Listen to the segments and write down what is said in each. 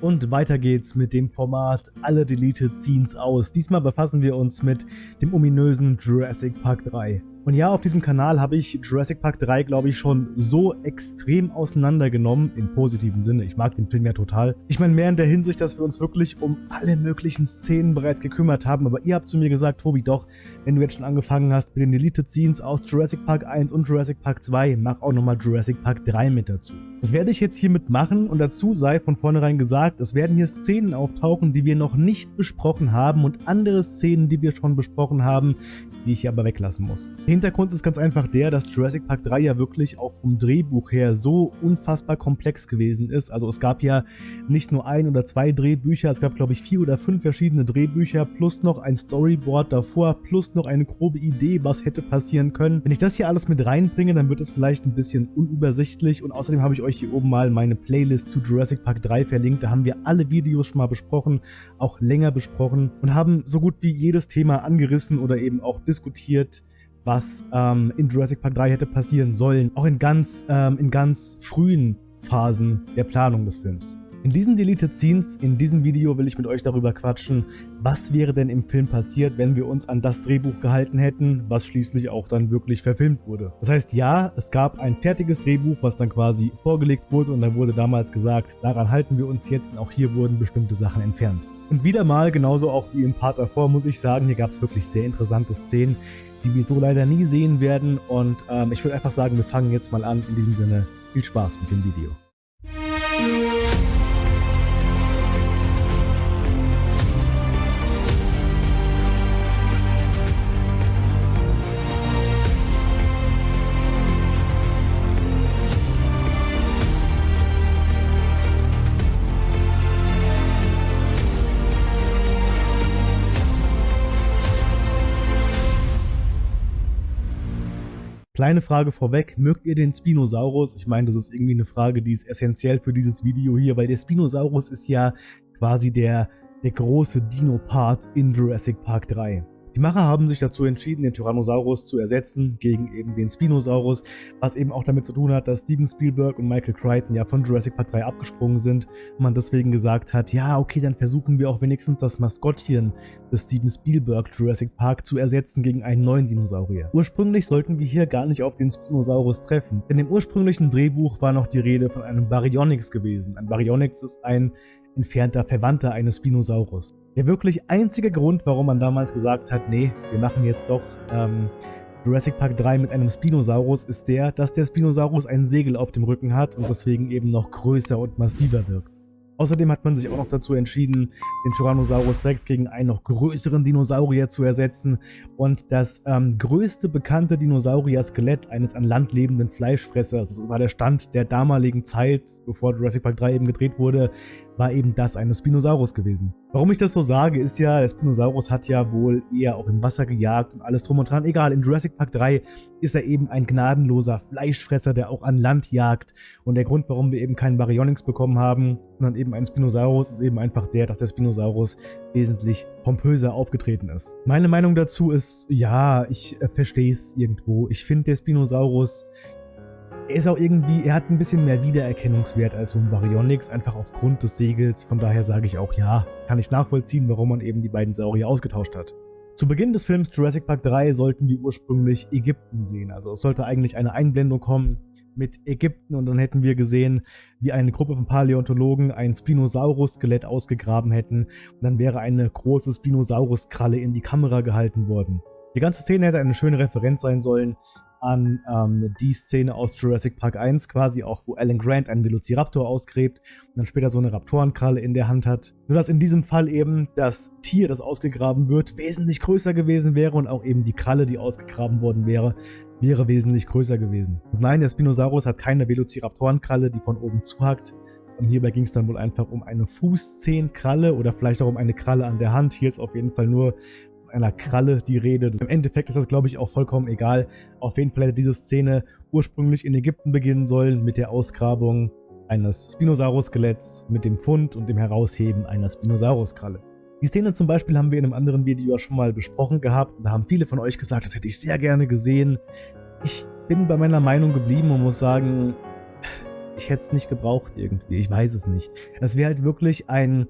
Und weiter geht's mit dem Format Alle Deleted Scenes aus. Diesmal befassen wir uns mit dem ominösen Jurassic Park 3. Und ja, auf diesem Kanal habe ich Jurassic Park 3, glaube ich, schon so extrem auseinandergenommen, im positiven Sinne. Ich mag den Film ja total. Ich meine mehr in der Hinsicht, dass wir uns wirklich um alle möglichen Szenen bereits gekümmert haben, aber ihr habt zu mir gesagt, Tobi, doch, wenn du jetzt schon angefangen hast mit den Deleted Scenes aus Jurassic Park 1 und Jurassic Park 2, mach auch nochmal Jurassic Park 3 mit dazu. Das werde ich jetzt hiermit machen und dazu sei von vornherein gesagt, es werden hier Szenen auftauchen, die wir noch nicht besprochen haben und andere Szenen, die wir schon besprochen haben, die ich hier aber weglassen muss. Der Hintergrund ist ganz einfach der, dass Jurassic Park 3 ja wirklich auch vom Drehbuch her so unfassbar komplex gewesen ist. Also es gab ja nicht nur ein oder zwei Drehbücher, es gab glaube ich vier oder fünf verschiedene Drehbücher plus noch ein Storyboard davor plus noch eine grobe Idee, was hätte passieren können. Wenn ich das hier alles mit reinbringe, dann wird es vielleicht ein bisschen unübersichtlich und außerdem habe ich euch hier oben mal meine Playlist zu Jurassic Park 3 verlinkt. Da haben wir alle Videos schon mal besprochen, auch länger besprochen und haben so gut wie jedes Thema angerissen oder eben auch diskutiert, was ähm, in Jurassic Park 3 hätte passieren sollen, auch in ganz, ähm, in ganz frühen Phasen der Planung des Films. In diesen Deleted Scenes, in diesem Video will ich mit euch darüber quatschen, was wäre denn im Film passiert, wenn wir uns an das Drehbuch gehalten hätten, was schließlich auch dann wirklich verfilmt wurde. Das heißt, ja, es gab ein fertiges Drehbuch, was dann quasi vorgelegt wurde und da wurde damals gesagt, daran halten wir uns jetzt und auch hier wurden bestimmte Sachen entfernt. Und wieder mal, genauso auch wie im Part davor, muss ich sagen, hier gab es wirklich sehr interessante Szenen, die wir so leider nie sehen werden. Und ähm, ich würde einfach sagen, wir fangen jetzt mal an. In diesem Sinne, viel Spaß mit dem Video. Kleine Frage vorweg, mögt ihr den Spinosaurus? Ich meine, das ist irgendwie eine Frage, die ist essentiell für dieses Video hier, weil der Spinosaurus ist ja quasi der, der große Dino-Part in Jurassic Park 3. Die Macher haben sich dazu entschieden, den Tyrannosaurus zu ersetzen gegen eben den Spinosaurus, was eben auch damit zu tun hat, dass Steven Spielberg und Michael Crichton ja von Jurassic Park 3 abgesprungen sind und man deswegen gesagt hat, ja okay, dann versuchen wir auch wenigstens das Maskottchen des Steven Spielberg Jurassic Park zu ersetzen gegen einen neuen Dinosaurier. Ursprünglich sollten wir hier gar nicht auf den Spinosaurus treffen, denn im ursprünglichen Drehbuch war noch die Rede von einem Baryonyx gewesen. Ein Baryonyx ist ein entfernter Verwandter eines Spinosaurus. Der wirklich einzige Grund, warum man damals gesagt hat, nee, wir machen jetzt doch ähm, Jurassic Park 3 mit einem Spinosaurus, ist der, dass der Spinosaurus ein Segel auf dem Rücken hat und deswegen eben noch größer und massiver wirkt. Außerdem hat man sich auch noch dazu entschieden, den Tyrannosaurus Rex gegen einen noch größeren Dinosaurier zu ersetzen und das ähm, größte bekannte Dinosaurier-Skelett eines an Land lebenden Fleischfressers, das war der Stand der damaligen Zeit, bevor Jurassic Park 3 eben gedreht wurde, war eben das eines Spinosaurus gewesen. Warum ich das so sage, ist ja, der Spinosaurus hat ja wohl eher auch im Wasser gejagt und alles drum und dran. Egal, in Jurassic Park 3 ist er eben ein gnadenloser Fleischfresser, der auch an Land jagt. Und der Grund, warum wir eben keinen Baryonyx bekommen haben, sondern eben einen Spinosaurus, ist eben einfach der, dass der Spinosaurus wesentlich pompöser aufgetreten ist. Meine Meinung dazu ist, ja, ich äh, verstehe es irgendwo. Ich finde, der Spinosaurus er ist auch irgendwie, er hat ein bisschen mehr Wiedererkennungswert als so ein Baryonyx, einfach aufgrund des Segels. Von daher sage ich auch ja, kann ich nachvollziehen, warum man eben die beiden Saurier ausgetauscht hat. Zu Beginn des Films Jurassic Park 3 sollten wir ursprünglich Ägypten sehen. Also es sollte eigentlich eine Einblendung kommen mit Ägypten und dann hätten wir gesehen, wie eine Gruppe von Paläontologen ein Spinosaurus-Skelett ausgegraben hätten und dann wäre eine große Spinosaurus-Kralle in die Kamera gehalten worden. Die ganze Szene hätte eine schöne Referenz sein sollen an ähm, die Szene aus Jurassic Park 1 quasi auch, wo Alan Grant einen Velociraptor ausgräbt und dann später so eine Raptorenkralle in der Hand hat. Nur dass in diesem Fall eben das Tier, das ausgegraben wird, wesentlich größer gewesen wäre und auch eben die Kralle, die ausgegraben worden wäre, wäre wesentlich größer gewesen. Und nein, der Spinosaurus hat keine Velociraptorenkralle, die von oben zuhackt. Und hierbei ging es dann wohl einfach um eine Fußzehenkralle oder vielleicht auch um eine Kralle an der Hand. Hier ist auf jeden Fall nur einer Kralle die Rede. Im Endeffekt ist das, glaube ich, auch vollkommen egal. Auf jeden Fall hätte diese Szene ursprünglich in Ägypten beginnen sollen mit der Ausgrabung eines Spinosaurus-Skeletts mit dem Fund und dem Herausheben einer Spinosaurus-Kralle. Die Szene zum Beispiel haben wir in einem anderen Video schon mal besprochen gehabt. Da haben viele von euch gesagt, das hätte ich sehr gerne gesehen. Ich bin bei meiner Meinung geblieben und muss sagen, ich hätte es nicht gebraucht irgendwie, ich weiß es nicht. Das wäre halt wirklich ein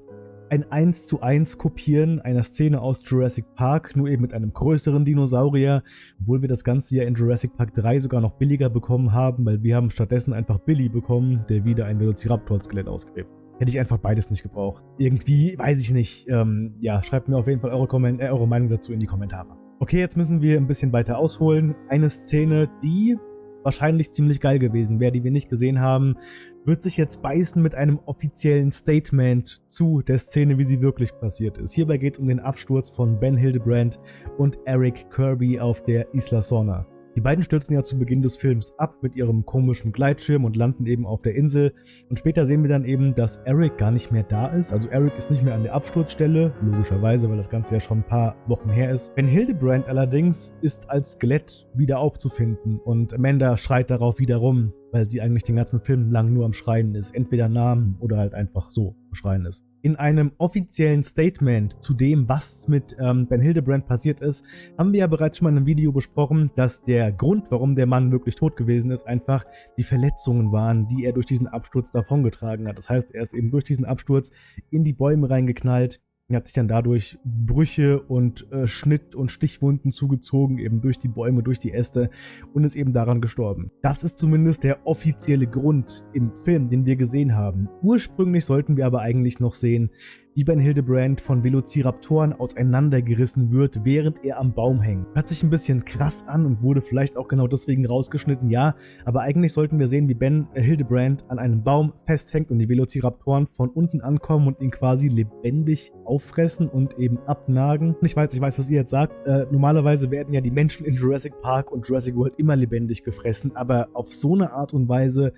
ein 1 zu 1 Kopieren einer Szene aus Jurassic Park, nur eben mit einem größeren Dinosaurier, obwohl wir das Ganze ja in Jurassic Park 3 sogar noch billiger bekommen haben, weil wir haben stattdessen einfach Billy bekommen, der wieder ein Velociraptor-Skelett ausgräbt. Hätte ich einfach beides nicht gebraucht. Irgendwie, weiß ich nicht. Ähm, ja, schreibt mir auf jeden Fall eure, äh, eure Meinung dazu in die Kommentare. Okay, jetzt müssen wir ein bisschen weiter ausholen. Eine Szene, die wahrscheinlich ziemlich geil gewesen wäre, die wir nicht gesehen haben, wird sich jetzt beißen mit einem offiziellen Statement zu der Szene, wie sie wirklich passiert ist. Hierbei geht es um den Absturz von Ben Hildebrand und Eric Kirby auf der Isla Sorna. Die beiden stürzen ja zu Beginn des Films ab mit ihrem komischen Gleitschirm und landen eben auf der Insel. Und später sehen wir dann eben, dass Eric gar nicht mehr da ist. Also Eric ist nicht mehr an der Absturzstelle, logischerweise, weil das Ganze ja schon ein paar Wochen her ist. Ben Hildebrand allerdings ist als Skelett wieder aufzufinden und Amanda schreit darauf wiederum, weil sie eigentlich den ganzen Film lang nur am Schreien ist. Entweder Namen oder halt einfach so am Schreien ist. In einem offiziellen Statement zu dem, was mit ähm, Ben Hildebrand passiert ist, haben wir ja bereits schon mal in einem Video besprochen, dass der Grund, warum der Mann wirklich tot gewesen ist, einfach die Verletzungen waren, die er durch diesen Absturz davongetragen hat. Das heißt, er ist eben durch diesen Absturz in die Bäume reingeknallt, er hat sich dann dadurch Brüche und äh, Schnitt- und Stichwunden zugezogen, eben durch die Bäume, durch die Äste und ist eben daran gestorben. Das ist zumindest der offizielle Grund im Film, den wir gesehen haben. Ursprünglich sollten wir aber eigentlich noch sehen, wie Ben Hildebrand von Velociraptoren auseinandergerissen wird, während er am Baum hängt. Hört sich ein bisschen krass an und wurde vielleicht auch genau deswegen rausgeschnitten, ja, aber eigentlich sollten wir sehen, wie Ben Hildebrand an einem Baum festhängt und die Velociraptoren von unten ankommen und ihn quasi lebendig auffressen und eben abnagen. Ich weiß, ich weiß, was ihr jetzt sagt. Äh, normalerweise werden ja die Menschen in Jurassic Park und Jurassic World immer lebendig gefressen, aber auf so eine Art und Weise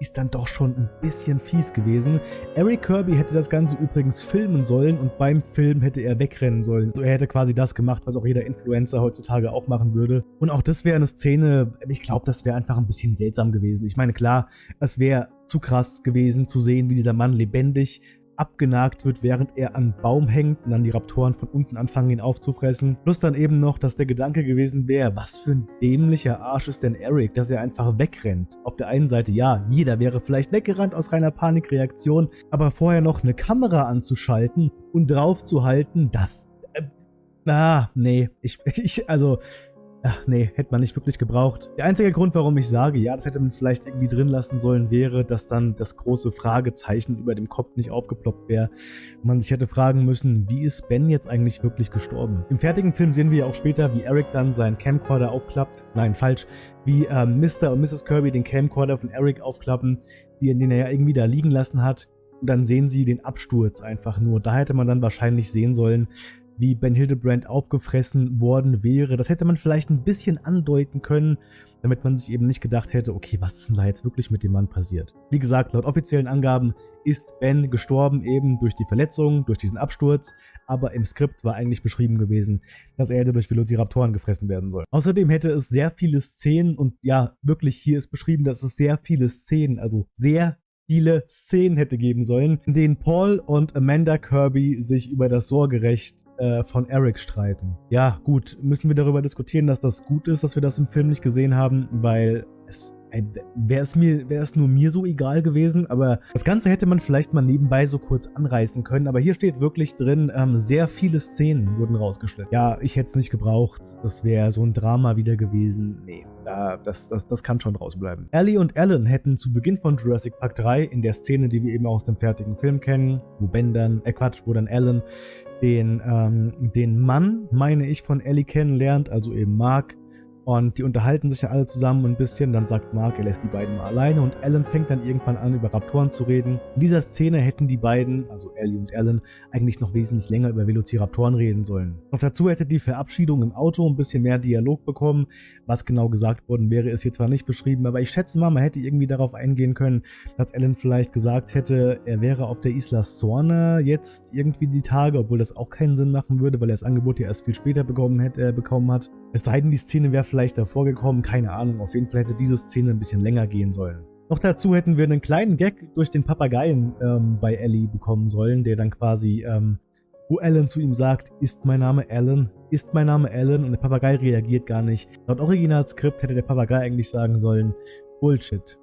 ist dann doch schon ein bisschen fies gewesen. Eric Kirby hätte das Ganze übrigens filmen sollen und beim Film hätte er wegrennen sollen. Also er hätte quasi das gemacht, was auch jeder Influencer heutzutage auch machen würde. Und auch das wäre eine Szene, ich glaube, das wäre einfach ein bisschen seltsam gewesen. Ich meine, klar, es wäre zu krass gewesen zu sehen, wie dieser Mann lebendig abgenagt wird, während er an Baum hängt und dann die Raptoren von unten anfangen, ihn aufzufressen. Plus dann eben noch, dass der Gedanke gewesen wäre, was für ein dämlicher Arsch ist denn Eric, dass er einfach wegrennt. Auf der einen Seite, ja, jeder wäre vielleicht weggerannt aus reiner Panikreaktion, aber vorher noch eine Kamera anzuschalten und drauf zu halten, das... Äh, ah, nee, ich, ich, also, Ach nee, hätte man nicht wirklich gebraucht. Der einzige Grund, warum ich sage, ja, das hätte man vielleicht irgendwie drin lassen sollen, wäre, dass dann das große Fragezeichen über dem Kopf nicht aufgeploppt wäre man sich hätte fragen müssen, wie ist Ben jetzt eigentlich wirklich gestorben? Im fertigen Film sehen wir ja auch später, wie Eric dann seinen Camcorder aufklappt. Nein, falsch. Wie ähm, Mr. und Mrs. Kirby den Camcorder von Eric aufklappen, den er ja irgendwie da liegen lassen hat. Und dann sehen sie den Absturz einfach nur. Da hätte man dann wahrscheinlich sehen sollen, wie Ben Hildebrand aufgefressen worden wäre. Das hätte man vielleicht ein bisschen andeuten können, damit man sich eben nicht gedacht hätte, okay, was ist denn da jetzt wirklich mit dem Mann passiert? Wie gesagt, laut offiziellen Angaben ist Ben gestorben eben durch die Verletzung, durch diesen Absturz, aber im Skript war eigentlich beschrieben gewesen, dass er durch Velociraptoren gefressen werden soll. Außerdem hätte es sehr viele Szenen und ja, wirklich hier ist beschrieben, dass es sehr viele Szenen, also sehr viele Szenen hätte geben sollen, in denen Paul und Amanda Kirby sich über das Sorgerecht äh, von Eric streiten. Ja, gut, müssen wir darüber diskutieren, dass das gut ist, dass wir das im Film nicht gesehen haben, weil es wäre es mir, wäre es nur mir so egal gewesen, aber das Ganze hätte man vielleicht mal nebenbei so kurz anreißen können, aber hier steht wirklich drin, ähm, sehr viele Szenen wurden rausgeschnitten. Ja, ich hätte es nicht gebraucht, das wäre so ein Drama wieder gewesen, nee. Da, das, das, das kann schon rausbleiben. Ellie und Alan hätten zu Beginn von Jurassic Park 3, in der Szene, die wir eben aus dem fertigen Film kennen, wo Ben dann, äh Quatsch, wo dann Alan den, ähm, den Mann, meine ich, von Ellie kennenlernt, also eben Mark, und die unterhalten sich dann alle zusammen ein bisschen, dann sagt Mark, er lässt die beiden mal alleine und Alan fängt dann irgendwann an, über Raptoren zu reden. In dieser Szene hätten die beiden, also Ellie und Alan, eigentlich noch wesentlich länger über Velociraptoren reden sollen. Noch dazu hätte die Verabschiedung im Auto ein bisschen mehr Dialog bekommen. Was genau gesagt worden wäre, ist hier zwar nicht beschrieben, aber ich schätze mal, man hätte irgendwie darauf eingehen können, dass Alan vielleicht gesagt hätte, er wäre auf der Isla Sorna jetzt irgendwie die Tage, obwohl das auch keinen Sinn machen würde, weil er das Angebot ja erst viel später bekommen, hätte, äh, bekommen hat. Es sei denn, die Szene wäre vielleicht davor gekommen, keine Ahnung, auf jeden Fall hätte diese Szene ein bisschen länger gehen sollen. Noch dazu hätten wir einen kleinen Gag durch den Papageien ähm, bei Ellie bekommen sollen, der dann quasi, ähm, wo Alan zu ihm sagt, ist mein Name Alan, ist mein Name Alan und der Papagei reagiert gar nicht. Laut Originalskript hätte der Papagei eigentlich sagen sollen, Bullshit.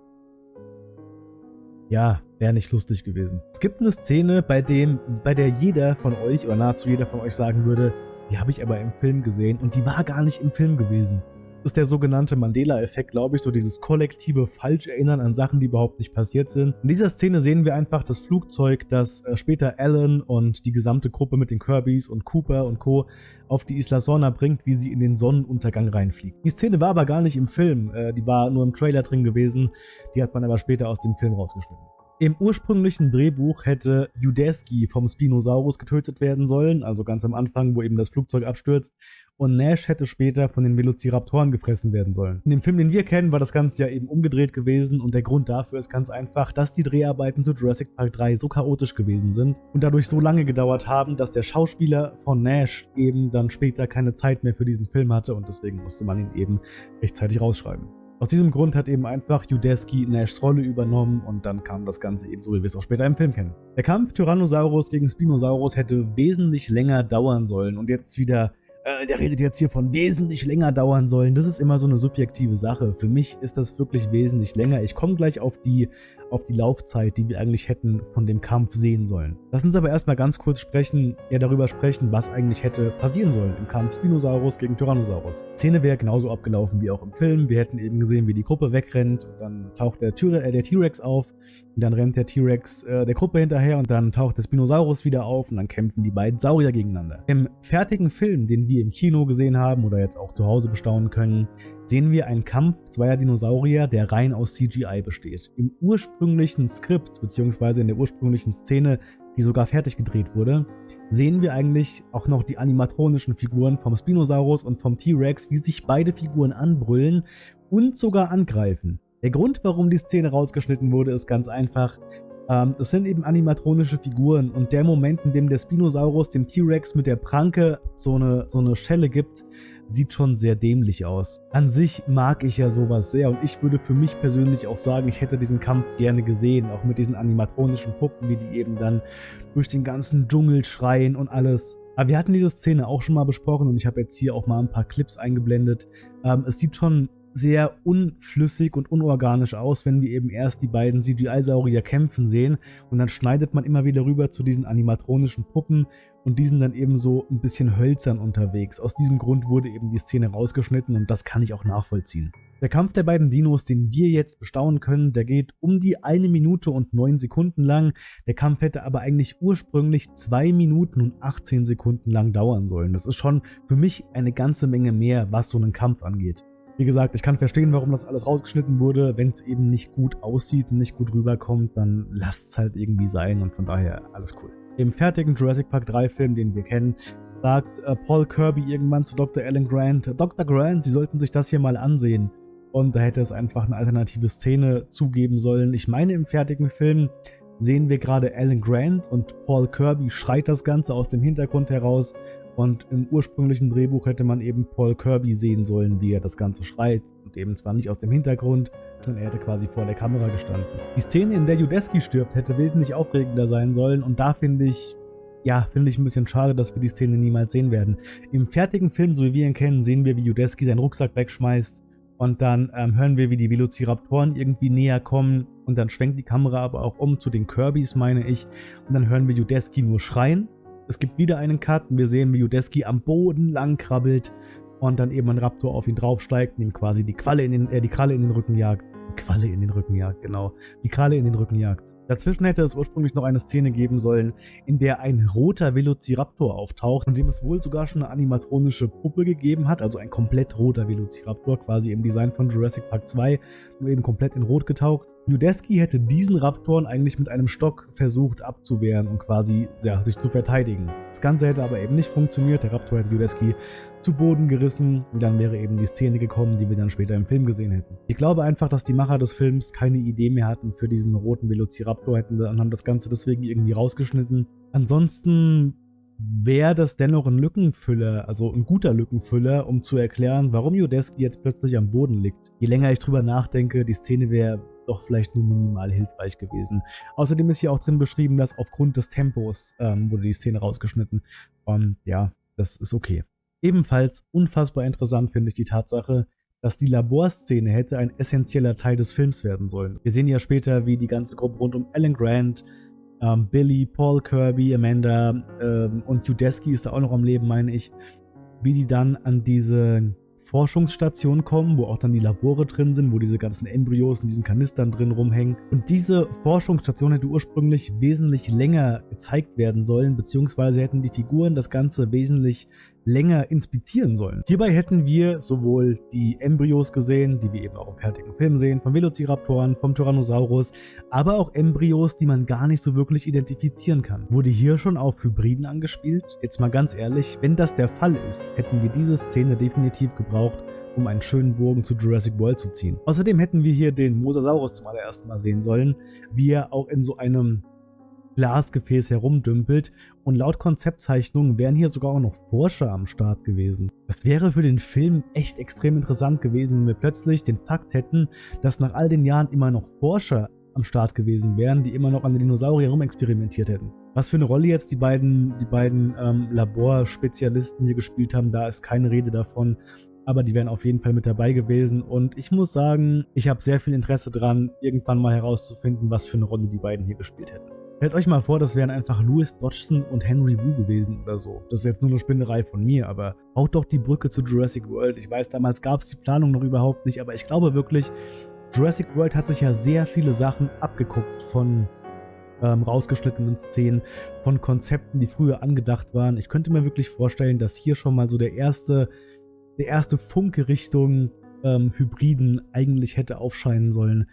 ja, wäre nicht lustig gewesen. Es gibt eine Szene, bei, dem, bei der jeder von euch oder nahezu jeder von euch sagen würde, die habe ich aber im Film gesehen und die war gar nicht im Film gewesen ist der sogenannte Mandela-Effekt, glaube ich, so dieses kollektive Falscherinnern an Sachen, die überhaupt nicht passiert sind. In dieser Szene sehen wir einfach das Flugzeug, das äh, später Alan und die gesamte Gruppe mit den Kirbys und Cooper und Co. auf die Isla Sorna bringt, wie sie in den Sonnenuntergang reinfliegt. Die Szene war aber gar nicht im Film, äh, die war nur im Trailer drin gewesen, die hat man aber später aus dem Film rausgeschnitten. Im ursprünglichen Drehbuch hätte Judeski vom Spinosaurus getötet werden sollen, also ganz am Anfang, wo eben das Flugzeug abstürzt, und Nash hätte später von den Velociraptoren gefressen werden sollen. In dem Film, den wir kennen, war das Ganze ja eben umgedreht gewesen und der Grund dafür ist ganz einfach, dass die Dreharbeiten zu Jurassic Park 3 so chaotisch gewesen sind und dadurch so lange gedauert haben, dass der Schauspieler von Nash eben dann später keine Zeit mehr für diesen Film hatte und deswegen musste man ihn eben rechtzeitig rausschreiben. Aus diesem Grund hat eben einfach Judeski Nashs Rolle übernommen und dann kam das Ganze eben so, wie wir es auch später im Film kennen. Der Kampf Tyrannosaurus gegen Spinosaurus hätte wesentlich länger dauern sollen und jetzt wieder äh, der redet jetzt hier von wesentlich länger dauern sollen. Das ist immer so eine subjektive Sache. Für mich ist das wirklich wesentlich länger. Ich komme gleich auf die, auf die Laufzeit, die wir eigentlich hätten von dem Kampf sehen sollen. Lass uns aber erstmal ganz kurz sprechen, ja darüber sprechen, was eigentlich hätte passieren sollen im Kampf Spinosaurus gegen Tyrannosaurus. Die Szene wäre genauso abgelaufen wie auch im Film. Wir hätten eben gesehen, wie die Gruppe wegrennt und dann taucht der äh, T-Rex auf und dann rennt der T-Rex äh, der Gruppe hinterher und dann taucht der Spinosaurus wieder auf und dann kämpfen die beiden Saurier gegeneinander. Im fertigen Film, den wir im Kino gesehen haben oder jetzt auch zu Hause bestaunen können, sehen wir einen Kampf zweier Dinosaurier, der rein aus CGI besteht. Im ursprünglichen Skript bzw. in der ursprünglichen Szene, die sogar fertig gedreht wurde, sehen wir eigentlich auch noch die animatronischen Figuren vom Spinosaurus und vom T-Rex, wie sich beide Figuren anbrüllen und sogar angreifen. Der Grund, warum die Szene rausgeschnitten wurde, ist ganz einfach. Ähm, es sind eben animatronische Figuren und der Moment, in dem der Spinosaurus dem T-Rex mit der Pranke so eine, so eine Schelle gibt, sieht schon sehr dämlich aus. An sich mag ich ja sowas sehr und ich würde für mich persönlich auch sagen, ich hätte diesen Kampf gerne gesehen, auch mit diesen animatronischen Puppen, wie die eben dann durch den ganzen Dschungel schreien und alles. Aber wir hatten diese Szene auch schon mal besprochen und ich habe jetzt hier auch mal ein paar Clips eingeblendet. Ähm, es sieht schon sehr unflüssig und unorganisch aus, wenn wir eben erst die beiden CGI-Saurier kämpfen sehen und dann schneidet man immer wieder rüber zu diesen animatronischen Puppen und die sind dann eben so ein bisschen hölzern unterwegs. Aus diesem Grund wurde eben die Szene rausgeschnitten und das kann ich auch nachvollziehen. Der Kampf der beiden Dinos, den wir jetzt bestaunen können, der geht um die eine Minute und neun Sekunden lang. Der Kampf hätte aber eigentlich ursprünglich zwei Minuten und 18 Sekunden lang dauern sollen. Das ist schon für mich eine ganze Menge mehr, was so einen Kampf angeht. Wie gesagt, ich kann verstehen, warum das alles rausgeschnitten wurde. Wenn es eben nicht gut aussieht und nicht gut rüberkommt, dann lasst es halt irgendwie sein und von daher alles cool. Im fertigen Jurassic Park 3 Film, den wir kennen, sagt äh, Paul Kirby irgendwann zu Dr. Alan Grant, Dr. Grant, Sie sollten sich das hier mal ansehen. Und da hätte es einfach eine alternative Szene zugeben sollen. Ich meine, im fertigen Film sehen wir gerade Alan Grant und Paul Kirby schreit das Ganze aus dem Hintergrund heraus und im ursprünglichen Drehbuch hätte man eben Paul Kirby sehen sollen, wie er das Ganze schreit. Und eben zwar nicht aus dem Hintergrund, sondern er hätte quasi vor der Kamera gestanden. Die Szene, in der Judeski stirbt, hätte wesentlich aufregender sein sollen. Und da finde ich, ja, finde ich ein bisschen schade, dass wir die Szene niemals sehen werden. Im fertigen Film, so wie wir ihn kennen, sehen wir, wie Judeski seinen Rucksack wegschmeißt. Und dann ähm, hören wir, wie die Velociraptoren irgendwie näher kommen. Und dann schwenkt die Kamera aber auch um zu den Kirbys, meine ich. Und dann hören wir Judeski nur schreien. Es gibt wieder einen Cut. Wir sehen, wie Judeski am Boden lang krabbelt und dann eben ein Raptor auf ihn draufsteigt und ihm quasi die, Qualle in den, äh, die Kralle in den Rücken jagt. Qualle in den Rücken jagt, genau. Die Kralle in den Rücken jagt. Dazwischen hätte es ursprünglich noch eine Szene geben sollen, in der ein roter Velociraptor auftaucht und dem es wohl sogar schon eine animatronische Puppe gegeben hat, also ein komplett roter Velociraptor, quasi im Design von Jurassic Park 2, nur eben komplett in rot getaucht. Nudesky hätte diesen Raptoren eigentlich mit einem Stock versucht abzuwehren und quasi ja, sich zu verteidigen. Das Ganze hätte aber eben nicht funktioniert, der Raptor hätte Nudesky zu Boden gerissen und dann wäre eben die Szene gekommen, die wir dann später im Film gesehen hätten. Ich glaube einfach, dass die Macher des Films keine Idee mehr hatten für diesen roten Velociraptor, hätten dann haben das Ganze deswegen irgendwie rausgeschnitten. Ansonsten wäre das dennoch ein Lückenfüller, also ein guter Lückenfüller, um zu erklären, warum Judeski jetzt plötzlich am Boden liegt. Je länger ich drüber nachdenke, die Szene wäre doch vielleicht nur minimal hilfreich gewesen. Außerdem ist hier auch drin beschrieben, dass aufgrund des Tempos ähm, wurde die Szene rausgeschnitten. Und ja, das ist okay. Ebenfalls unfassbar interessant finde ich die Tatsache, dass die Laborszene hätte ein essentieller Teil des Films werden sollen. Wir sehen ja später, wie die ganze Gruppe rund um Alan Grant, ähm, Billy, Paul Kirby, Amanda ähm, und Udesky ist da auch noch am Leben, meine ich, wie die dann an diese Forschungsstation kommen, wo auch dann die Labore drin sind, wo diese ganzen Embryos in diesen Kanistern drin rumhängen. Und diese Forschungsstation hätte ursprünglich wesentlich länger gezeigt werden sollen, beziehungsweise hätten die Figuren das Ganze wesentlich länger inspizieren sollen. Hierbei hätten wir sowohl die Embryos gesehen, die wir eben auch im fertigen Film sehen, vom Velociraptoren, vom Tyrannosaurus, aber auch Embryos, die man gar nicht so wirklich identifizieren kann. Wurde hier schon auf Hybriden angespielt? Jetzt mal ganz ehrlich, wenn das der Fall ist, hätten wir diese Szene definitiv gebraucht, um einen schönen Bogen zu Jurassic World zu ziehen. Außerdem hätten wir hier den Mosasaurus zum allerersten Mal sehen sollen, wie er auch in so einem Glasgefäß herumdümpelt und laut Konzeptzeichnungen wären hier sogar auch noch Forscher am Start gewesen. Das wäre für den Film echt extrem interessant gewesen, wenn wir plötzlich den Fakt hätten, dass nach all den Jahren immer noch Forscher am Start gewesen wären, die immer noch an den Dinosauriern rumexperimentiert hätten. Was für eine Rolle jetzt die beiden, die beiden ähm, Laborspezialisten hier gespielt haben, da ist keine Rede davon aber die wären auf jeden Fall mit dabei gewesen und ich muss sagen, ich habe sehr viel Interesse dran, irgendwann mal herauszufinden, was für eine Rolle die beiden hier gespielt hätten. Stellt euch mal vor, das wären einfach Louis Dodgson und Henry Wu gewesen oder so. Das ist jetzt nur eine Spinnerei von mir, aber baut doch die Brücke zu Jurassic World. Ich weiß, damals gab es die Planung noch überhaupt nicht, aber ich glaube wirklich, Jurassic World hat sich ja sehr viele Sachen abgeguckt von ähm, rausgeschnittenen Szenen, von Konzepten, die früher angedacht waren. Ich könnte mir wirklich vorstellen, dass hier schon mal so der erste, der erste Funke Richtung ähm, Hybriden eigentlich hätte aufscheinen sollen.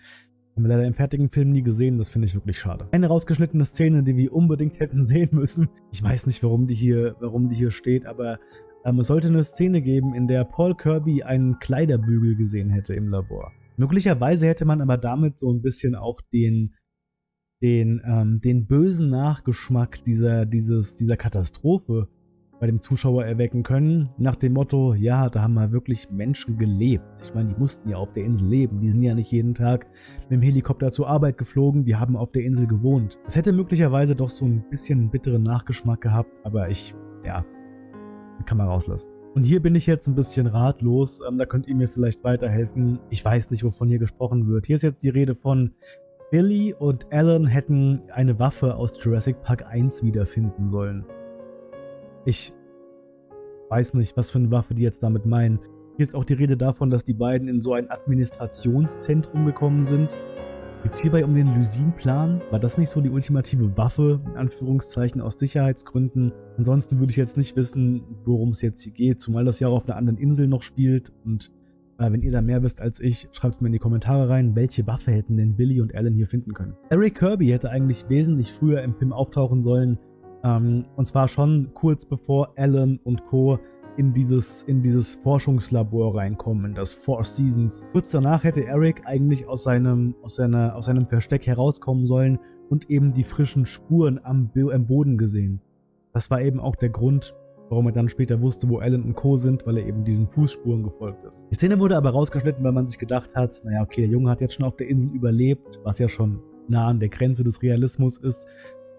Haben wir leider im fertigen Film nie gesehen, das finde ich wirklich schade. Eine rausgeschnittene Szene, die wir unbedingt hätten sehen müssen. Ich weiß nicht, warum die hier, warum die hier steht, aber ähm, es sollte eine Szene geben, in der Paul Kirby einen Kleiderbügel gesehen hätte im Labor. Möglicherweise hätte man aber damit so ein bisschen auch den, den, ähm, den bösen Nachgeschmack dieser, dieses, dieser Katastrophe bei dem Zuschauer erwecken können, nach dem Motto, ja, da haben mal wirklich Menschen gelebt. Ich meine, die mussten ja auf der Insel leben, die sind ja nicht jeden Tag mit dem Helikopter zur Arbeit geflogen, die haben auf der Insel gewohnt. Es hätte möglicherweise doch so ein bisschen einen bitteren Nachgeschmack gehabt, aber ich, ja, kann man rauslassen. Und hier bin ich jetzt ein bisschen ratlos, ähm, da könnt ihr mir vielleicht weiterhelfen. Ich weiß nicht, wovon hier gesprochen wird. Hier ist jetzt die Rede von Billy und Alan hätten eine Waffe aus Jurassic Park 1 wiederfinden sollen. Ich weiß nicht, was für eine Waffe die jetzt damit meinen. Hier ist auch die Rede davon, dass die beiden in so ein Administrationszentrum gekommen sind. Geht es hierbei um den Lysin-Plan? War das nicht so die ultimative Waffe, in Anführungszeichen, aus Sicherheitsgründen? Ansonsten würde ich jetzt nicht wissen, worum es jetzt hier geht, zumal das ja auch auf einer anderen Insel noch spielt. Und äh, wenn ihr da mehr wisst als ich, schreibt mir in die Kommentare rein, welche Waffe hätten denn Billy und Alan hier finden können. Eric Kirby hätte eigentlich wesentlich früher im Film auftauchen sollen, ähm, und zwar schon kurz bevor Alan und Co. in dieses, in dieses Forschungslabor reinkommen, das Four Seasons. Kurz danach hätte Eric eigentlich aus seinem, aus, seiner, aus seinem Versteck herauskommen sollen und eben die frischen Spuren am, am Boden gesehen. Das war eben auch der Grund, warum er dann später wusste, wo Alan und Co. sind, weil er eben diesen Fußspuren gefolgt ist. Die Szene wurde aber rausgeschnitten, weil man sich gedacht hat, naja, okay, der Junge hat jetzt schon auf der Insel überlebt, was ja schon nah an der Grenze des Realismus ist.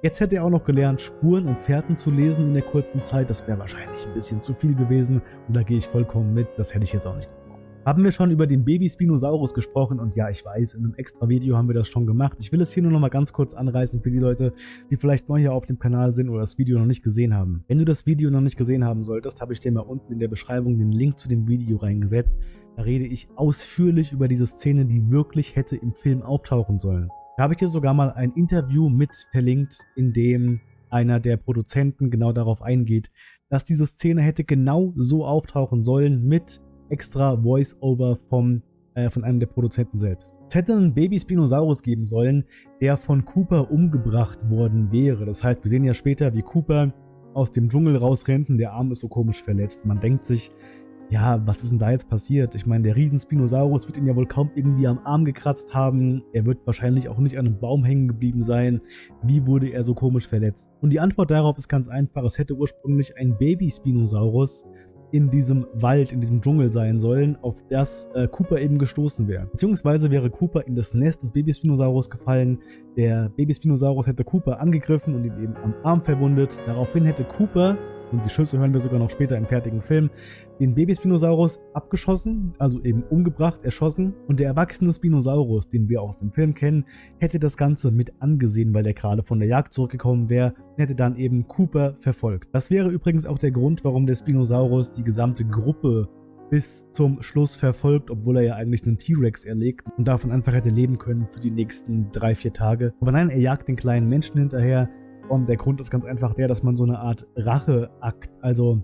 Jetzt hätte er auch noch gelernt, Spuren und Fährten zu lesen in der kurzen Zeit. Das wäre wahrscheinlich ein bisschen zu viel gewesen und da gehe ich vollkommen mit. Das hätte ich jetzt auch nicht gebraucht. Haben wir schon über den Baby Spinosaurus gesprochen und ja, ich weiß, in einem extra Video haben wir das schon gemacht. Ich will es hier nur noch mal ganz kurz anreißen für die Leute, die vielleicht neu hier auf dem Kanal sind oder das Video noch nicht gesehen haben. Wenn du das Video noch nicht gesehen haben solltest, habe ich dir mal unten in der Beschreibung den Link zu dem Video reingesetzt. Da rede ich ausführlich über diese Szene, die wirklich hätte im Film auftauchen sollen. Da habe ich dir sogar mal ein Interview mit verlinkt, in dem einer der Produzenten genau darauf eingeht, dass diese Szene hätte genau so auftauchen sollen mit extra Voice-Over vom äh, von einem der Produzenten selbst. Es hätte einen Baby Spinosaurus geben sollen, der von Cooper umgebracht worden wäre. Das heißt, wir sehen ja später, wie Cooper aus dem Dschungel rausrennt und der Arm ist so komisch verletzt. Man denkt sich, ja, was ist denn da jetzt passiert? Ich meine, der Riesenspinosaurus wird ihn ja wohl kaum irgendwie am Arm gekratzt haben. Er wird wahrscheinlich auch nicht an einem Baum hängen geblieben sein. Wie wurde er so komisch verletzt? Und die Antwort darauf ist ganz einfach. Es hätte ursprünglich ein Baby-Spinosaurus in diesem Wald, in diesem Dschungel sein sollen, auf das äh, Cooper eben gestoßen wäre. Beziehungsweise wäre Cooper in das Nest des Baby-Spinosaurus gefallen. Der Baby-Spinosaurus hätte Cooper angegriffen und ihn eben am Arm verwundet. Daraufhin hätte Cooper und die Schüsse hören wir sogar noch später im fertigen Film, den Baby-Spinosaurus abgeschossen, also eben umgebracht, erschossen und der erwachsene Spinosaurus, den wir aus dem Film kennen, hätte das Ganze mit angesehen, weil der gerade von der Jagd zurückgekommen wäre, hätte dann eben Cooper verfolgt. Das wäre übrigens auch der Grund, warum der Spinosaurus die gesamte Gruppe bis zum Schluss verfolgt, obwohl er ja eigentlich einen T-Rex erlegt und davon einfach hätte leben können für die nächsten drei, vier Tage. Aber nein, er jagt den kleinen Menschen hinterher und der Grund ist ganz einfach der, dass man so eine Art Racheakt, also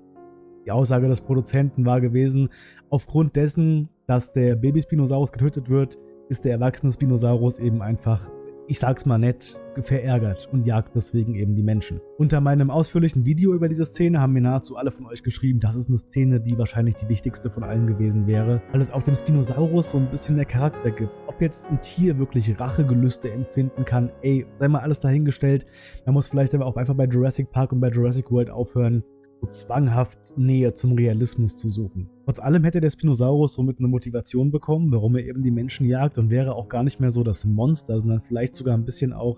die Aussage des Produzenten war gewesen, aufgrund dessen, dass der Baby-Spinosaurus getötet wird, ist der erwachsene Spinosaurus eben einfach ich sag's mal nett, verärgert und jagt deswegen eben die Menschen. Unter meinem ausführlichen Video über diese Szene haben mir nahezu alle von euch geschrieben, das ist eine Szene, die wahrscheinlich die wichtigste von allen gewesen wäre, weil es auch dem Spinosaurus so ein bisschen mehr Charakter gibt. Ob jetzt ein Tier wirklich Rachegelüste empfinden kann, ey, sei mal alles dahingestellt. Man muss vielleicht aber auch einfach bei Jurassic Park und bei Jurassic World aufhören, so zwanghaft Nähe zum Realismus zu suchen. Trotz allem hätte der Spinosaurus somit eine Motivation bekommen, warum er eben die Menschen jagt und wäre auch gar nicht mehr so das Monster, sondern vielleicht sogar ein bisschen auch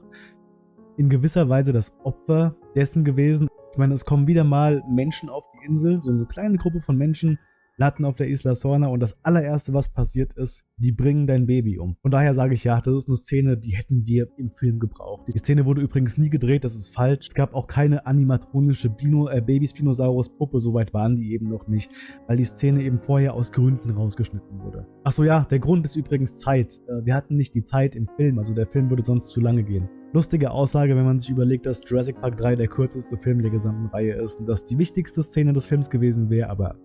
in gewisser Weise das Opfer dessen gewesen. Ich meine, es kommen wieder mal Menschen auf die Insel, so eine kleine Gruppe von Menschen, landen auf der Isla Sorna und das allererste, was passiert ist, die bringen dein Baby um. Von daher sage ich ja, das ist eine Szene, die hätten wir im Film gebraucht. Die Szene wurde übrigens nie gedreht, das ist falsch. Es gab auch keine animatronische Bino, äh, Baby-Spinosaurus-Puppe, soweit waren die eben noch nicht, weil die Szene eben vorher aus Gründen rausgeschnitten wurde. Achso ja, der Grund ist übrigens Zeit. Äh, wir hatten nicht die Zeit im Film, also der Film würde sonst zu lange gehen. Lustige Aussage, wenn man sich überlegt, dass Jurassic Park 3 der kürzeste Film der gesamten Reihe ist und dass die wichtigste Szene des Films gewesen wäre, aber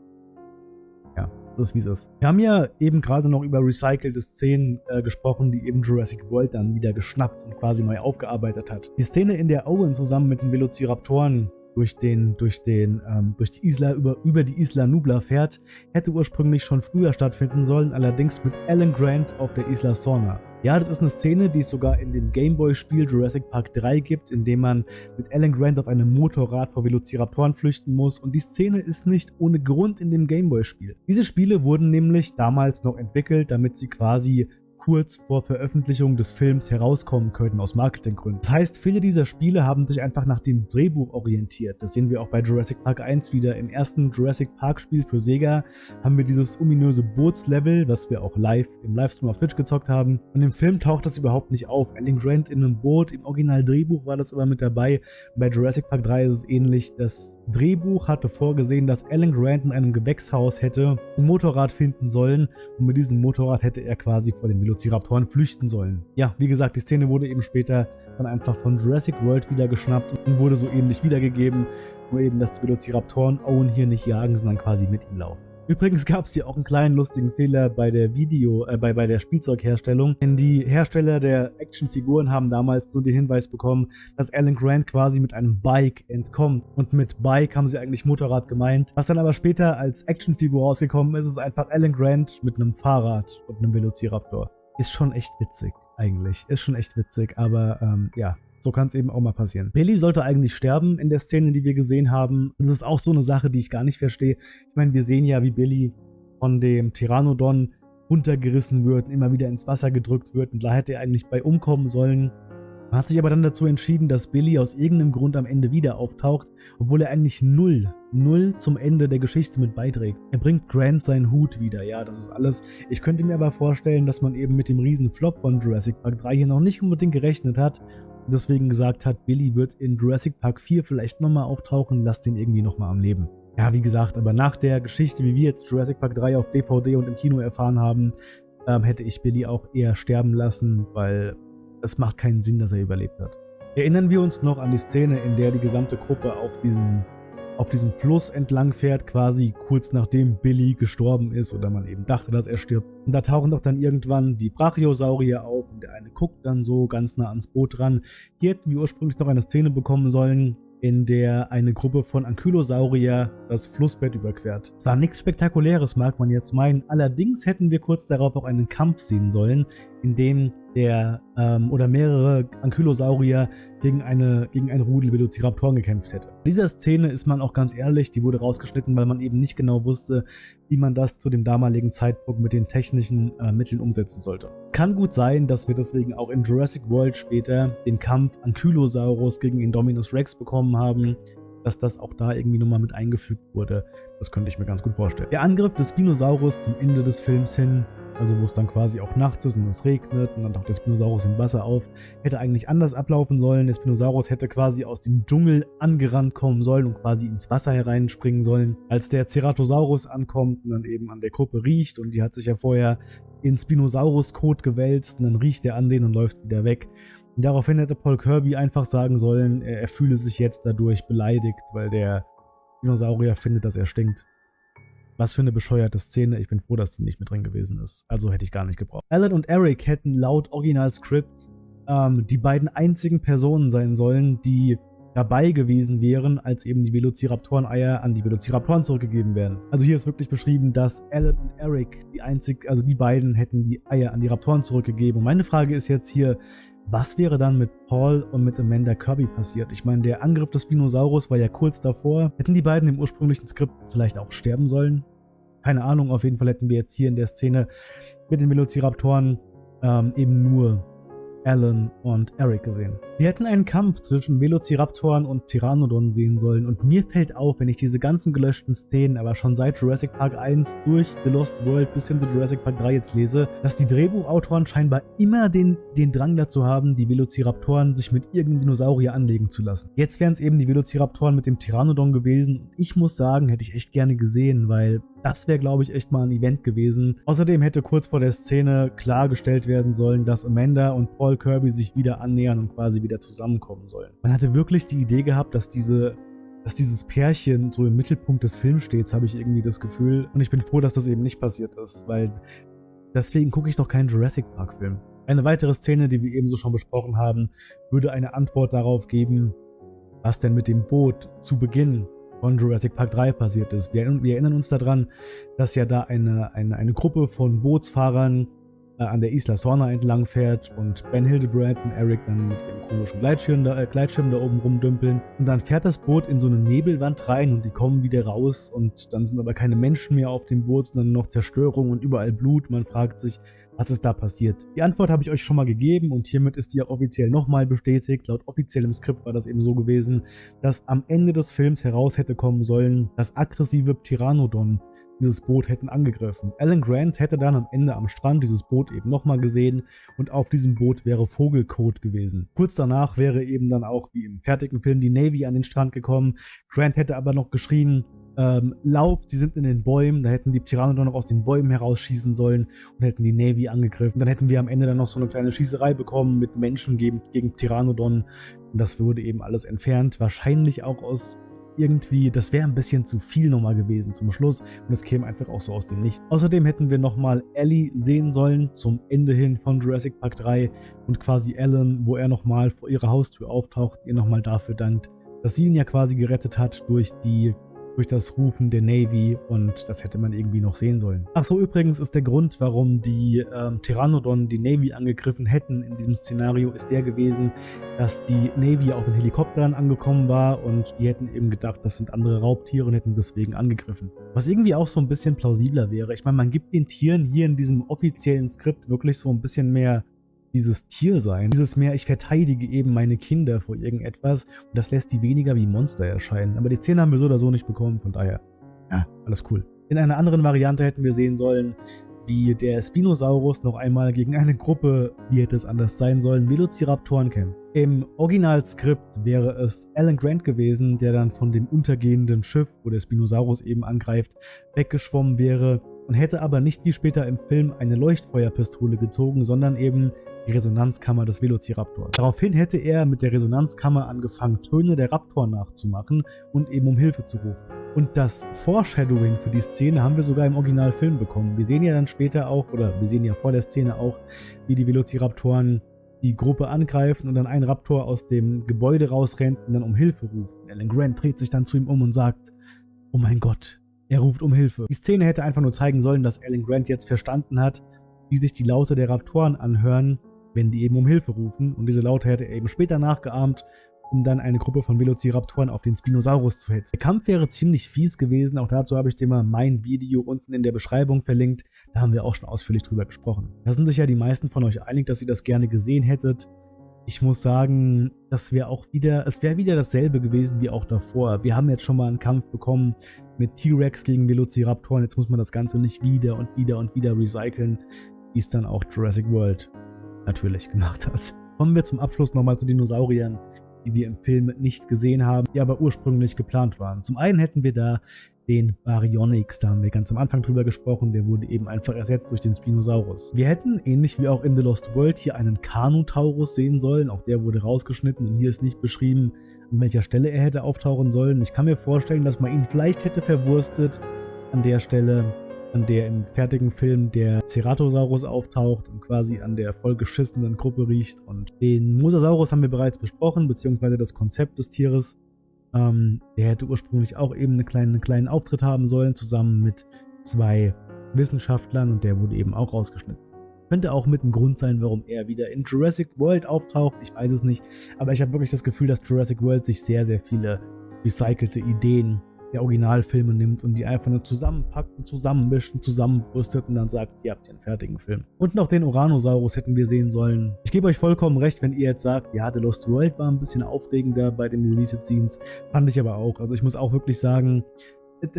das wie es ist. Wir haben ja eben gerade noch über recycelte Szenen äh, gesprochen, die eben Jurassic World dann wieder geschnappt und quasi neu aufgearbeitet hat. Die Szene, in der Owen zusammen mit den Velociraptoren durch den, durch den, ähm, durch die Isla, über, über die Isla Nubla fährt, hätte ursprünglich schon früher stattfinden sollen, allerdings mit Alan Grant auf der Isla Sorna. Ja, das ist eine Szene, die es sogar in dem Gameboy-Spiel Jurassic Park 3 gibt, in dem man mit Alan Grant auf einem Motorrad vor Velociraptoren flüchten muss und die Szene ist nicht ohne Grund in dem Gameboy-Spiel. Diese Spiele wurden nämlich damals noch entwickelt, damit sie quasi kurz vor Veröffentlichung des Films herauskommen könnten aus Marketinggründen. Das heißt, viele dieser Spiele haben sich einfach nach dem Drehbuch orientiert. Das sehen wir auch bei Jurassic Park 1 wieder. Im ersten Jurassic Park Spiel für Sega haben wir dieses ominöse Bootslevel, was wir auch live im Livestream auf Twitch gezockt haben. Und im Film taucht das überhaupt nicht auf. Alan Grant in einem Boot, im Original-Drehbuch war das aber mit dabei. Bei Jurassic Park 3 ist es ähnlich. Das Drehbuch hatte vorgesehen, dass Alan Grant in einem Gewächshaus hätte ein Motorrad finden sollen und mit diesem Motorrad hätte er quasi vor dem Velociraptor Velociraptoren flüchten sollen. Ja, wie gesagt, die Szene wurde eben später dann einfach von Jurassic World wieder geschnappt und wurde so ähnlich wiedergegeben, nur eben, dass die Velociraptoren Owen hier nicht jagen, sondern quasi mit ihm laufen. Übrigens gab es hier auch einen kleinen lustigen Fehler bei der Video, äh, bei, bei der Spielzeugherstellung, denn die Hersteller der Actionfiguren haben damals so den Hinweis bekommen, dass Alan Grant quasi mit einem Bike entkommt. Und mit Bike haben sie eigentlich Motorrad gemeint. Was dann aber später als Actionfigur rausgekommen ist, ist einfach Alan Grant mit einem Fahrrad und einem Velociraptor ist schon echt witzig eigentlich. Ist schon echt witzig, aber ähm, ja, so kann es eben auch mal passieren. Billy sollte eigentlich sterben in der Szene, die wir gesehen haben. Das ist auch so eine Sache, die ich gar nicht verstehe. Ich meine, wir sehen ja, wie Billy von dem Pteranodon runtergerissen wird immer wieder ins Wasser gedrückt wird und da hätte er eigentlich bei umkommen sollen. Hat sich aber dann dazu entschieden, dass Billy aus irgendeinem Grund am Ende wieder auftaucht, obwohl er eigentlich null, null zum Ende der Geschichte mit beiträgt. Er bringt Grant seinen Hut wieder, ja, das ist alles. Ich könnte mir aber vorstellen, dass man eben mit dem riesen Flop von Jurassic Park 3 hier noch nicht unbedingt gerechnet hat und deswegen gesagt hat, Billy wird in Jurassic Park 4 vielleicht nochmal auftauchen, lasst den irgendwie nochmal am Leben. Ja, wie gesagt, aber nach der Geschichte, wie wir jetzt Jurassic Park 3 auf DVD und im Kino erfahren haben, ähm, hätte ich Billy auch eher sterben lassen, weil es macht keinen Sinn, dass er überlebt hat. Erinnern wir uns noch an die Szene, in der die gesamte Gruppe auf diesem, auf diesem Fluss entlang fährt, quasi kurz nachdem Billy gestorben ist oder man eben dachte, dass er stirbt. Und da tauchen doch dann irgendwann die Brachiosaurier auf und der eine guckt dann so ganz nah ans Boot ran. Hier hätten wir ursprünglich noch eine Szene bekommen sollen, in der eine Gruppe von Ankylosaurier das Flussbett überquert. Zwar nichts Spektakuläres, mag man jetzt meinen, allerdings hätten wir kurz darauf auch einen Kampf sehen sollen, in dem der ähm, oder mehrere Ankylosaurier gegen eine gegen ein Rudel Velociraptoren gekämpft hätte. Dieser Szene ist man auch ganz ehrlich, die wurde rausgeschnitten, weil man eben nicht genau wusste, wie man das zu dem damaligen Zeitpunkt mit den technischen äh, Mitteln umsetzen sollte. Kann gut sein, dass wir deswegen auch in Jurassic World später den Kampf Ankylosaurus gegen Indominus Rex bekommen haben, dass das auch da irgendwie nochmal mit eingefügt wurde. Das könnte ich mir ganz gut vorstellen. Der Angriff des Spinosaurus zum Ende des Films hin also wo es dann quasi auch nachts ist und es regnet und dann taucht der Spinosaurus im Wasser auf, hätte eigentlich anders ablaufen sollen. Der Spinosaurus hätte quasi aus dem Dschungel angerannt kommen sollen und quasi ins Wasser hereinspringen sollen. Als der Ceratosaurus ankommt und dann eben an der Gruppe riecht und die hat sich ja vorher in Spinosaurus-Kot gewälzt und dann riecht er an den und läuft wieder weg. Und daraufhin hätte Paul Kirby einfach sagen sollen, er, er fühle sich jetzt dadurch beleidigt, weil der Dinosaurier findet, dass er stinkt. Was für eine bescheuerte Szene. Ich bin froh, dass die nicht mit drin gewesen ist. Also hätte ich gar nicht gebraucht. Alan und Eric hätten laut Original-Script ähm, die beiden einzigen Personen sein sollen, die dabei gewesen wären, als eben die Velociraptoren-Eier an die Velociraptoren zurückgegeben werden. Also hier ist wirklich beschrieben, dass Alan und Eric die einzig, also die beiden hätten die Eier an die Raptoren zurückgegeben. Und meine Frage ist jetzt hier, was wäre dann mit Paul und mit Amanda Kirby passiert? Ich meine, der Angriff des Spinosaurus war ja kurz davor. Hätten die beiden im ursprünglichen Skript vielleicht auch sterben sollen? Keine Ahnung, auf jeden Fall hätten wir jetzt hier in der Szene mit den Velociraptoren ähm, eben nur Alan und Eric gesehen. Wir hätten einen Kampf zwischen Velociraptoren und Pteranodon sehen sollen und mir fällt auf, wenn ich diese ganzen gelöschten Szenen aber schon seit Jurassic Park 1 durch The Lost World bis hin zu Jurassic Park 3 jetzt lese, dass die Drehbuchautoren scheinbar immer den, den Drang dazu haben, die Velociraptoren sich mit irgendeinem Dinosaurier anlegen zu lassen. Jetzt wären es eben die Velociraptoren mit dem Pteranodon gewesen. Ich muss sagen, hätte ich echt gerne gesehen, weil das wäre, glaube ich, echt mal ein Event gewesen. Außerdem hätte kurz vor der Szene klargestellt werden sollen, dass Amanda und Paul Kirby sich wieder annähern und quasi wieder zusammenkommen sollen. Man hatte wirklich die Idee gehabt, dass diese dass dieses Pärchen so im Mittelpunkt des Films steht, habe ich irgendwie das Gefühl. Und ich bin froh, dass das eben nicht passiert ist, weil deswegen gucke ich doch keinen Jurassic Park Film. Eine weitere Szene, die wir ebenso schon besprochen haben, würde eine Antwort darauf geben, was denn mit dem Boot zu Beginn von Jurassic Park 3 passiert ist. Wir, wir erinnern uns daran, dass ja da eine, eine, eine Gruppe von Bootsfahrern an der Isla Sorna entlang fährt und Ben Hildebrand und Eric dann mit dem komischen Gleitschirm da, äh, Gleitschirm da oben rumdümpeln. Und dann fährt das Boot in so eine Nebelwand rein und die kommen wieder raus und dann sind aber keine Menschen mehr auf dem Boot, sondern noch Zerstörung und überall Blut. Man fragt sich, was ist da passiert? Die Antwort habe ich euch schon mal gegeben und hiermit ist die auch offiziell nochmal bestätigt. Laut offiziellem Skript war das eben so gewesen, dass am Ende des Films heraus hätte kommen sollen, dass aggressive Pteranodon dieses Boot hätten angegriffen. Alan Grant hätte dann am Ende am Strand dieses Boot eben nochmal gesehen und auf diesem Boot wäre Vogelcode gewesen. Kurz danach wäre eben dann auch wie im fertigen Film die Navy an den Strand gekommen. Grant hätte aber noch geschrien, ähm, Laub, die sind in den Bäumen, da hätten die Pteranodon noch aus den Bäumen herausschießen sollen und hätten die Navy angegriffen. Dann hätten wir am Ende dann noch so eine kleine Schießerei bekommen mit Menschen gegen, gegen Pteranodon und das würde eben alles entfernt. Wahrscheinlich auch aus irgendwie, das wäre ein bisschen zu viel nochmal gewesen zum Schluss und es käme einfach auch so aus dem Nichts. Außerdem hätten wir nochmal Ellie sehen sollen zum Ende hin von Jurassic Park 3 und quasi Alan, wo er nochmal vor ihrer Haustür auftaucht, ihr nochmal dafür dankt, dass sie ihn ja quasi gerettet hat durch die durch das Rufen der Navy und das hätte man irgendwie noch sehen sollen. Ach so, übrigens ist der Grund, warum die ähm, Pteranodon die Navy angegriffen hätten in diesem Szenario, ist der gewesen, dass die Navy auch mit Helikoptern angekommen war und die hätten eben gedacht, das sind andere Raubtiere und hätten deswegen angegriffen. Was irgendwie auch so ein bisschen plausibler wäre. Ich meine, man gibt den Tieren hier in diesem offiziellen Skript wirklich so ein bisschen mehr dieses Tiersein, dieses mehr, ich verteidige eben meine Kinder vor irgendetwas und das lässt die weniger wie Monster erscheinen. Aber die Szene haben wir so oder so nicht bekommen, von daher, ja, alles cool. In einer anderen Variante hätten wir sehen sollen, wie der Spinosaurus noch einmal gegen eine Gruppe, wie hätte es anders sein sollen, Velociraptoren kämpft. Im Originalskript wäre es Alan Grant gewesen, der dann von dem untergehenden Schiff, wo der Spinosaurus eben angreift, weggeschwommen wäre und hätte aber nicht wie später im Film eine Leuchtfeuerpistole gezogen, sondern eben die Resonanzkammer des Velociraptors. Daraufhin hätte er mit der Resonanzkammer angefangen, Töne der Raptor nachzumachen und eben um Hilfe zu rufen. Und das Foreshadowing für die Szene haben wir sogar im Originalfilm bekommen. Wir sehen ja dann später auch, oder wir sehen ja vor der Szene auch, wie die Velociraptoren die Gruppe angreifen und dann ein Raptor aus dem Gebäude rausrennt und dann um Hilfe ruft. Alan Grant dreht sich dann zu ihm um und sagt, oh mein Gott, er ruft um Hilfe. Die Szene hätte einfach nur zeigen sollen, dass Alan Grant jetzt verstanden hat, wie sich die Laute der Raptoren anhören wenn die eben um Hilfe rufen. Und diese Laute hätte er eben später nachgeahmt, um dann eine Gruppe von Velociraptoren auf den Spinosaurus zu hetzen. Der Kampf wäre ziemlich fies gewesen, auch dazu habe ich dir mal mein Video unten in der Beschreibung verlinkt, da haben wir auch schon ausführlich drüber gesprochen. Da sind sich ja die meisten von euch einig, dass ihr das gerne gesehen hättet. ich muss sagen, das wäre auch wieder, es wäre wieder dasselbe gewesen wie auch davor. Wir haben jetzt schon mal einen Kampf bekommen mit T-Rex gegen Velociraptoren. Jetzt muss man das Ganze nicht wieder und wieder und wieder recyceln, wie es dann auch Jurassic World natürlich gemacht hat. Kommen wir zum Abschluss nochmal zu Dinosauriern, die wir im Film nicht gesehen haben, die aber ursprünglich geplant waren. Zum einen hätten wir da den Baryonyx. Da haben wir ganz am Anfang drüber gesprochen, der wurde eben einfach ersetzt durch den Spinosaurus. Wir hätten, ähnlich wie auch in The Lost World, hier einen Carnotaurus sehen sollen, auch der wurde rausgeschnitten und hier ist nicht beschrieben, an welcher Stelle er hätte auftauchen sollen. Ich kann mir vorstellen, dass man ihn vielleicht hätte verwurstet an der Stelle, an der im fertigen Film der Ceratosaurus auftaucht und quasi an der vollgeschissenen Gruppe riecht. Und den Mosasaurus haben wir bereits besprochen, beziehungsweise das Konzept des Tieres. Ähm, der hätte ursprünglich auch eben einen kleinen, einen kleinen Auftritt haben sollen, zusammen mit zwei Wissenschaftlern und der wurde eben auch rausgeschnitten. Könnte auch mit ein Grund sein, warum er wieder in Jurassic World auftaucht, ich weiß es nicht, aber ich habe wirklich das Gefühl, dass Jurassic World sich sehr, sehr viele recycelte Ideen der Originalfilme nimmt und die einfach nur zusammenpackt und zusammenmischt und zusammenwurstet und dann sagt, ihr habt einen fertigen Film. Und noch den Oranosaurus hätten wir sehen sollen. Ich gebe euch vollkommen recht, wenn ihr jetzt sagt, ja, The Lost World war ein bisschen aufregender bei den Deleted Scenes. Fand ich aber auch. Also ich muss auch wirklich sagen,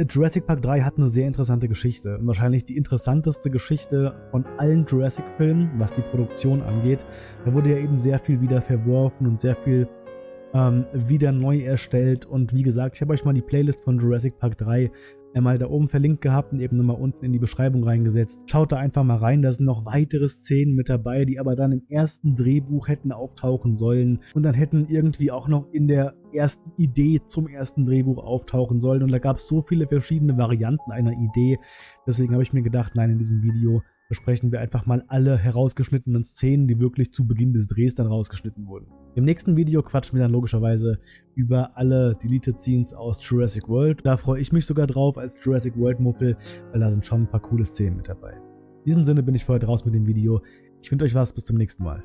Jurassic Park 3 hat eine sehr interessante Geschichte. Wahrscheinlich die interessanteste Geschichte von allen Jurassic-Filmen, was die Produktion angeht. Da wurde ja eben sehr viel wieder verworfen und sehr viel ähm, wieder neu erstellt. Und wie gesagt, ich habe euch mal die Playlist von Jurassic Park 3 einmal da oben verlinkt gehabt und eben nochmal unten in die Beschreibung reingesetzt. Schaut da einfach mal rein, da sind noch weitere Szenen mit dabei, die aber dann im ersten Drehbuch hätten auftauchen sollen und dann hätten irgendwie auch noch in der ersten Idee zum ersten Drehbuch auftauchen sollen und da gab es so viele verschiedene Varianten einer Idee. Deswegen habe ich mir gedacht, nein, in diesem Video besprechen wir einfach mal alle herausgeschnittenen Szenen, die wirklich zu Beginn des Drehs dann rausgeschnitten wurden. Im nächsten Video quatschen wir dann logischerweise über alle Deleted Scenes aus Jurassic World. Da freue ich mich sogar drauf als Jurassic World Muffel, weil da sind schon ein paar coole Szenen mit dabei. In diesem Sinne bin ich für heute raus mit dem Video. Ich wünsche euch was, bis zum nächsten Mal.